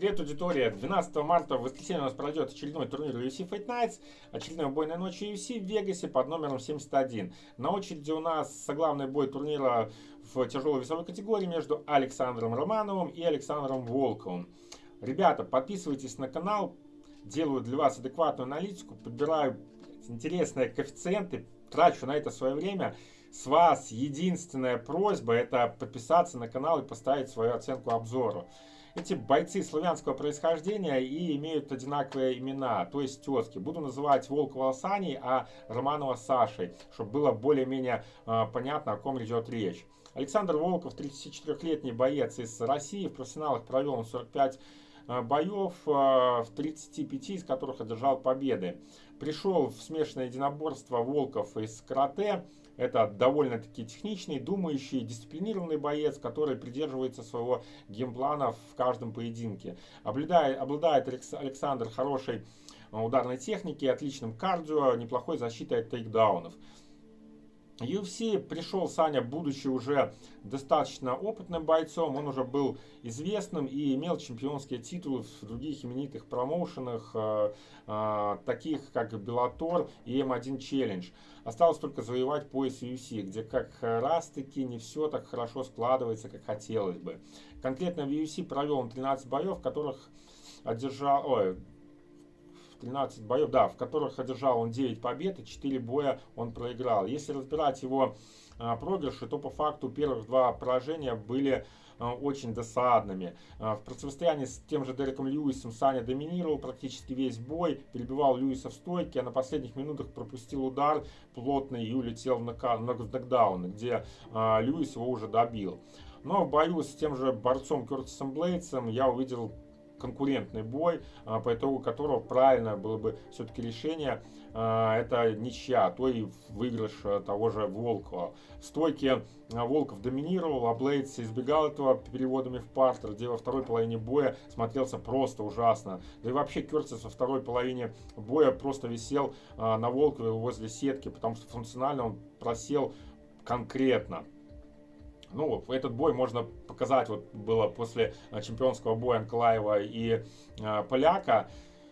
Привет, аудитория! 12 марта в воскресенье у нас пройдет очередной турнир UFC Fight Nights, очередной бой на ночь UFC в Вегасе под номером 71. На очереди у нас соглавный бой турнира в тяжелой весовой категории между Александром Романовым и Александром Волковым. Ребята, подписывайтесь на канал, делаю для вас адекватную аналитику, подбираю интересные коэффициенты, трачу на это свое время. С вас единственная просьба это подписаться на канал и поставить свою оценку обзору. Эти бойцы славянского происхождения и имеют одинаковые имена, то есть тезки. Буду называть Волкова Саней, а Романова Сашей, чтобы было более-менее э, понятно, о ком идет речь. Александр Волков, 34-летний боец из России, в профессионалах провел он 45 а, боев, в 35 из которых одержал победы. Пришел в смешанное единоборство Волков из карате, это довольно-таки техничный, думающий, дисциплинированный боец, который придерживается своего геймплана в каждом поединке. Обладает, обладает Александр хорошей э, ударной техники, отличным кардио, неплохой защитой от тейкдаунов. UFC пришел Саня, будучи уже достаточно опытным бойцом, он уже был известным и имел чемпионские титулы в других именитых промоушенах, э, э, таких как Bellator и M1 Challenge. Осталось только завоевать пояс UFC, где как раз таки не все так хорошо складывается, как хотелось бы. Конкретно в UFC провел он 13 боев, в которых одержал, ой, 13 боев, да, в которых одержал он 9 побед и 4 боя он проиграл. Если разбирать его а, проигрыши, то по факту первых два поражения были а, очень досадными. А, в противостоянии с тем же Дереком Льюисом Саня доминировал практически весь бой, перебивал Льюиса в стойке, а на последних минутах пропустил удар плотный и улетел в, нокдаун, где Льюис его уже добил. Но в бою с тем же борцом Кертисом Блейдсом я увидел конкурентный бой, а, по итогу которого правильно было бы все-таки решение, а, это ничья, а то и выигрыш того же Волкова. В стойке Волков доминировал, а Блейдс избегал этого переводами в партер, где во второй половине боя смотрелся просто ужасно. Да и вообще Кертис во второй половине боя просто висел на Волкове возле сетки, потому что функционально он просел конкретно. Ну, этот бой можно показать, вот было после э, чемпионского боя Анклаева и э, Поляка,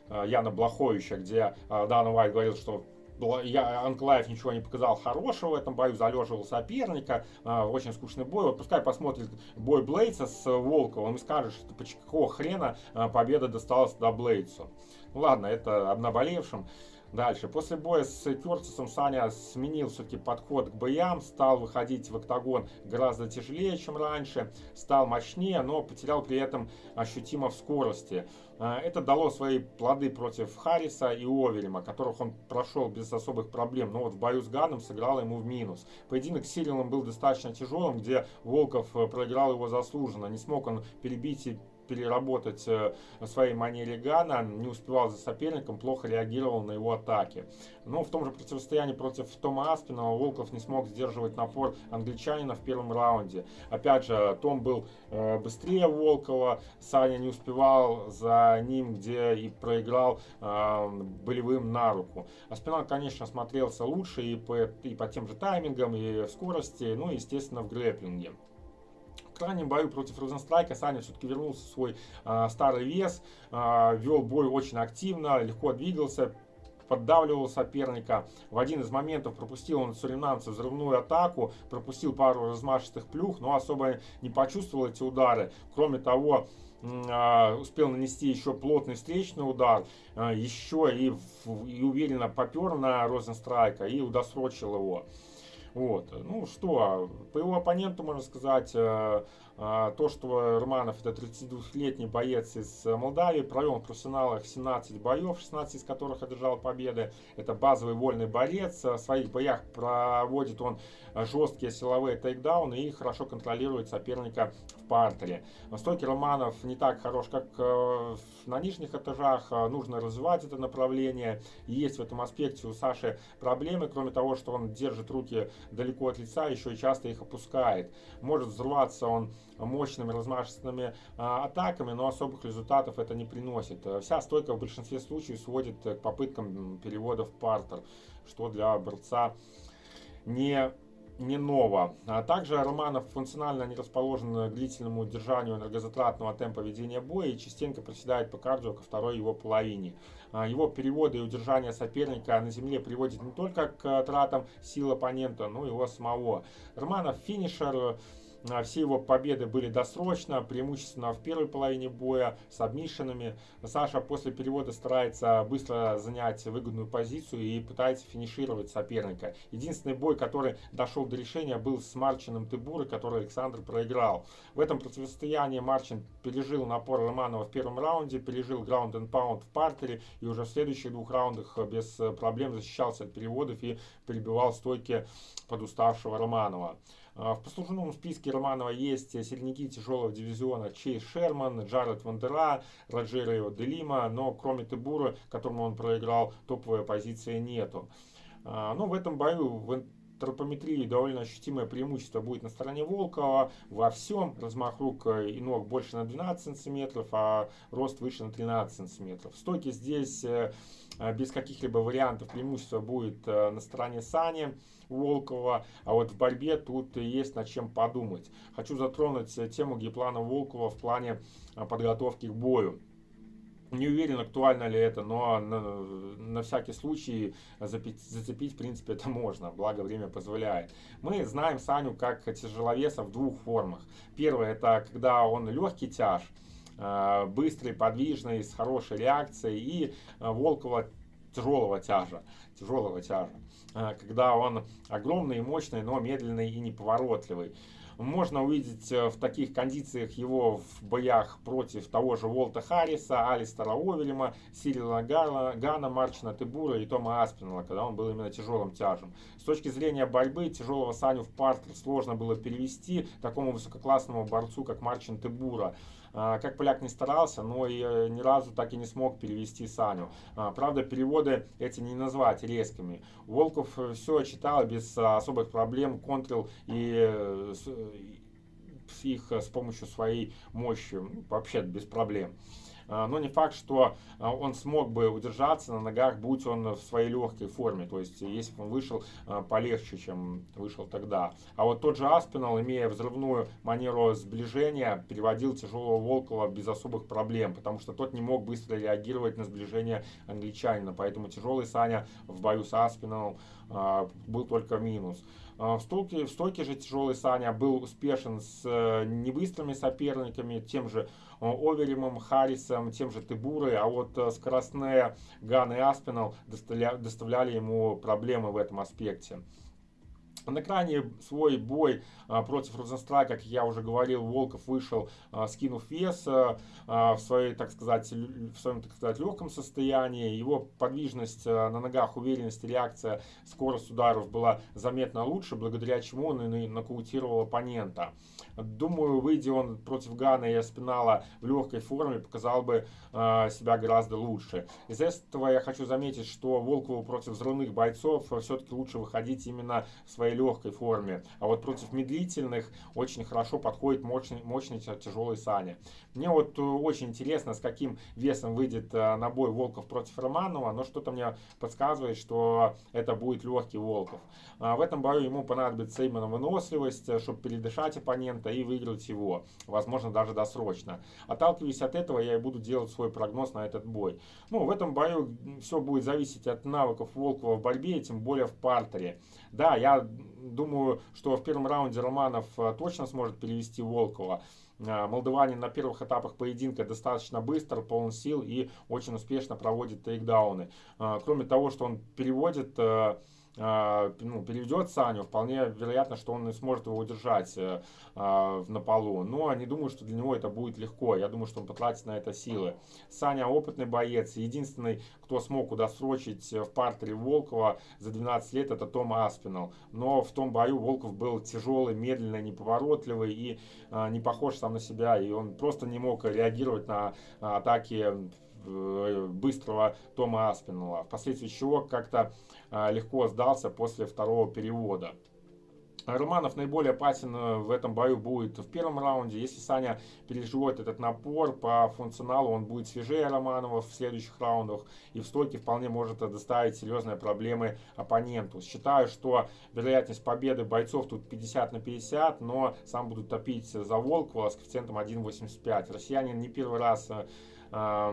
э, Яна Блаховича, где э, Дан Уайт говорил, что я, Анклаев ничего не показал хорошего в этом бою, залеживал соперника, э, очень скучный бой. Вот пускай посмотрит бой Блейдса с Волковым и скажет, что по какого хрена э, победа досталась до Блейдсу. Ну ладно, это обнаболевшим. Дальше. После боя с Кертисом Саня сменил все-таки подход к боям, стал выходить в октагон гораздо тяжелее, чем раньше, стал мощнее, но потерял при этом ощутимо в скорости. А, это дало свои плоды против Харриса и Овельма, которых он прошел без особых проблем, но вот в бою с Ганом сыграл ему в минус. Поединок с Сирилом был достаточно тяжелым, где Волков э, проиграл его заслуженно, не смог он перебить и переработать э, в своей манере Гана, не успевал за соперником, плохо реагировал на его атаки. Но в том же противостоянии против Тома Аспинова Волков не смог сдерживать напор англичанина в первом раунде. Опять же, Том был э, быстрее Волкова, Саня не успевал за ним, где и проиграл э, болевым на руку. Аспинал, конечно, смотрелся лучше и по, и по тем же таймингам, и скорости, ну и, естественно, в грэплинге крайнем бою против Розенстрайка Саня все-таки вернулся в свой э, старый вес, э, вел бой очень активно, легко двигался, поддавливал соперника. В один из моментов пропустил он суринамца взрывную атаку, пропустил пару размашистых плюх, но особо не почувствовал эти удары. Кроме того, успел нанести еще плотный встречный удар, еще и, и уверенно попер на Розенстрайка и удосрочил его. Вот. Ну что, по его оппоненту можно сказать, э, э, то, что Романов это 32-летний боец из Молдавии, провел в профессионалах 17 боев, 16 из которых одержал победы. Это базовый вольный борец. В своих боях проводит он жесткие силовые тейкдауны и хорошо контролирует соперника в партере. Стойки Романов не так хорош, как э, на нижних этажах. Нужно развивать это направление. Есть в этом аспекте у Саши проблемы, кроме того, что он держит руки далеко от лица, еще и часто их опускает. Может взрываться он мощными размашистыми а, атаками, но особых результатов это не приносит. Вся стойка в большинстве случаев сводит к попыткам перевода в партер, что для борца не не ново. А также Романов функционально не расположен к длительному удержанию энергозатратного темпа ведения боя и частенько проседает по кардио ко второй его половине. А, его переводы и удержание соперника на земле приводят не только к тратам сил оппонента, но и его самого. Романов финишер, все его победы были досрочно, преимущественно в первой половине боя с обмишенными. Саша после перевода старается быстро занять выгодную позицию и пытается финишировать соперника. Единственный бой, который дошел до решения, был с Марчином Тыбурой, который Александр проиграл. В этом противостоянии Марчин пережил напор Романова в первом раунде, пережил граунд and паунд в партере и уже в следующих двух раундах без проблем защищался от переводов и перебивал стойки подуставшего Романова. А, в послужном списке Романова есть сильники тяжелого дивизиона Чейз Шерман, Джаред Вандера, Роджерио Делима, но кроме Тебура, которому он проиграл, топовой позиции нету. А, но ну, в этом бою тропометрии довольно ощутимое преимущество будет на стороне Волкова во всем. Размах рук и ног больше на 12 сантиметров, а рост выше на 13 сантиметров. Стойки здесь э, без каких-либо вариантов преимущество будет э, на стороне Сани. Волкова, а вот в борьбе тут есть над чем подумать. Хочу затронуть тему гейплана Волкова в плане подготовки к бою. Не уверен, актуально ли это, но на, на всякий случай запить, зацепить, в принципе, это можно, благо время позволяет. Мы знаем Саню как тяжеловеса в двух формах. Первое, это когда он легкий тяж, а, быстрый, подвижный, с хорошей реакцией, и а, Волкова тяжелого тяжа, тяжелого тяжа. А, когда он огромный и мощный, но медленный и неповоротливый. Можно увидеть э, в таких кондициях его в боях против того же Волта Харриса, Алистера Овелема, Сирила Гана, Гана, Марчина Тыбура и Тома Аспинала, когда он был именно тяжелым тяжем. С точки зрения борьбы, тяжелого Саню в партер сложно было перевести такому высококлассному борцу, как Марчин Тыбура. А, как поляк не старался, но и э, ни разу так и не смог перевести Саню. А, правда, переводы эти не назвать резкими. Волков э, все читал без особых проблем, контрил и э, их с помощью своей мощи, вообще без проблем. А, но не факт, что а, он смог бы удержаться на ногах, будь он в своей легкой форме, то есть если бы он вышел а, полегче, чем вышел тогда. А вот тот же Аспинал, имея взрывную манеру сближения, переводил тяжелого Волкова без особых проблем, потому что тот не мог быстро реагировать на сближение англичанина, поэтому тяжелый Саня в бою с Аспиналом был только минус. В стойке, в стойке же тяжелый Саня был успешен с э, небыстрыми соперниками, тем же Оверимом, Харрисом, тем же Тыбурой, а вот э, скоростные Ган и Аспинал доставляли ему проблемы в этом аспекте. На экране свой бой а, против Розенстрайка, как я уже говорил, Волков вышел, а, скинув вес а, в, своей, так сказать, в своем так сказать, легком состоянии. Его подвижность на ногах, уверенность, реакция, скорость ударов была заметно лучше, благодаря чему он и нокаутировал оппонента. Думаю, выйдя он против Гана и Аспинала в легкой форме, показал бы себя гораздо лучше. Из этого я хочу заметить, что Волкову против взрывных бойцов все-таки лучше выходить именно в своей легкой форме. А вот против медлительных очень хорошо подходит мощный, мощный тяжелый Саня. Мне вот э, очень интересно, с каким весом выйдет э, на бой Волков против Романова, но что-то мне подсказывает, что это будет легкий Волков. А в этом бою ему понадобится именно выносливость, э, чтобы передышать оппонента и выиграть его, возможно даже досрочно. Отталкиваясь от этого, я и буду делать свой прогноз на этот бой. Ну, в этом бою все будет зависеть от навыков Волкова в борьбе, тем более в партере. Да, я думаю, что в первом раунде Романов э, точно сможет перевести Волкова. Э, молдаванин на первых этапах поединка достаточно быстро, полон сил и очень успешно проводит тейкдауны. Э, кроме того, что он переводит ну, переведет Саню, вполне вероятно, что он сможет его удержать э, а, на полу. Но не думаю, что для него это будет легко. Я думаю, что он потратит на это силы. Саня опытный боец. Единственный, кто смог удосрочить в партере Волкова за 12 лет, это Том Аспинал. Но в том бою Волков был тяжелый, медленный, неповоротливый и а, не похож сам на себя. И он просто не мог реагировать на атаки Э, быстрого Тома Аспинала, впоследствии чего как-то а, легко сдался после второго перевода. Романов наиболее опасен э, в этом бою будет в первом раунде. Если Саня переживет этот напор по функционалу, он будет свежее Романова в следующих раундах. И в стойке вполне может доставить серьезные проблемы оппоненту. Считаю, что вероятность победы бойцов тут 50 на 50, но сам буду топить за Волкова с коэффициентом 1.85. Россиянин не первый раз э,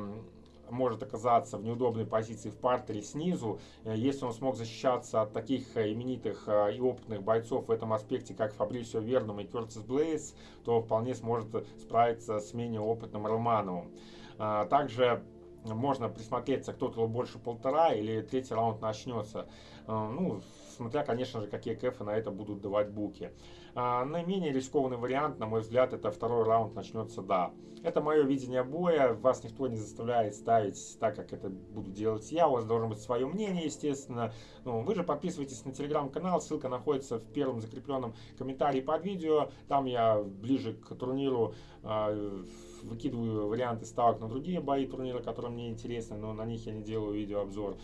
может оказаться в неудобной позиции в партере снизу. Э, если он смог защищаться от таких э, именитых э, и опытных бойцов в этом аспекте, как Фабрисио Верном и Кертис Блейз, то вполне сможет справиться с менее опытным Романовым. А, также можно присмотреться, кто-то больше полтора или третий раунд начнется. Ну, смотря, конечно же, какие кэфы на это будут давать буки. А, наименее рискованный вариант, на мой взгляд, это второй раунд начнется да. Это мое видение боя, вас никто не заставляет ставить так, как это буду делать я, у вас должно быть свое мнение, естественно. Ну, вы же подписывайтесь на телеграм-канал, ссылка находится в первом закрепленном комментарии под видео. Там я ближе к турниру э, выкидываю варианты ставок на другие бои турнира, которые мне интересны, но на них я не делаю видеообзор.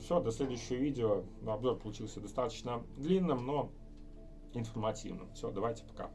Все, до следующего видео. Обзор получился достаточно длинным, но информативным. Все, давайте пока.